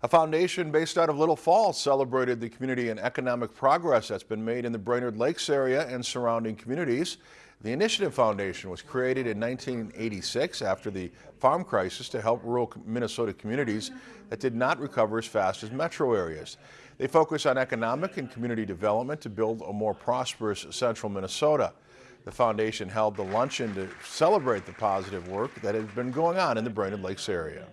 A foundation based out of Little Falls celebrated the community and economic progress that's been made in the Brainerd Lakes area and surrounding communities. The Initiative Foundation was created in 1986 after the farm crisis to help rural Minnesota communities that did not recover as fast as metro areas. They focus on economic and community development to build a more prosperous central Minnesota. The foundation held the luncheon to celebrate the positive work that has been going on in the Brainerd Lakes area.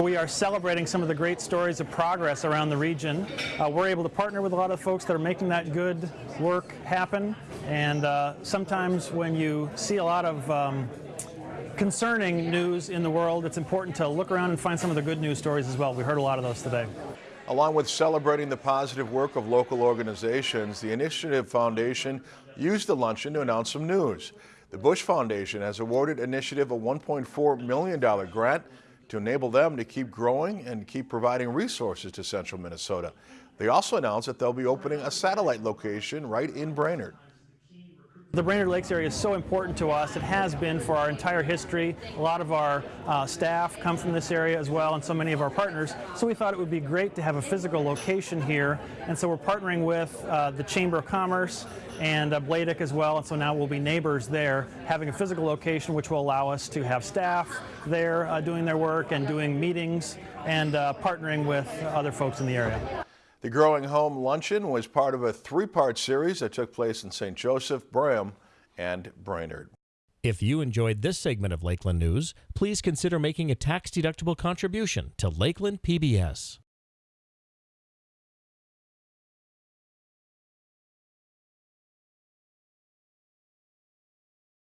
We are celebrating some of the great stories of progress around the region. Uh, we're able to partner with a lot of folks that are making that good work happen. And uh, sometimes when you see a lot of um, concerning news in the world, it's important to look around and find some of the good news stories as well. We heard a lot of those today. Along with celebrating the positive work of local organizations, the Initiative Foundation used the luncheon to announce some news. The Bush Foundation has awarded Initiative a $1.4 million grant to enable them to keep growing and keep providing resources to central Minnesota. They also announced that they'll be opening a satellite location right in Brainerd. The Brainerd Lakes area is so important to us. It has been for our entire history. A lot of our uh, staff come from this area as well and so many of our partners. So we thought it would be great to have a physical location here. And so we're partnering with uh, the Chamber of Commerce and uh, BLAEDC as well. And so now we'll be neighbors there, having a physical location which will allow us to have staff there uh, doing their work and doing meetings and uh, partnering with other folks in the area. The Growing Home Luncheon was part of a three-part series that took place in St. Joseph, Braham, and Brainerd. If you enjoyed this segment of Lakeland News, please consider making a tax-deductible contribution to Lakeland PBS.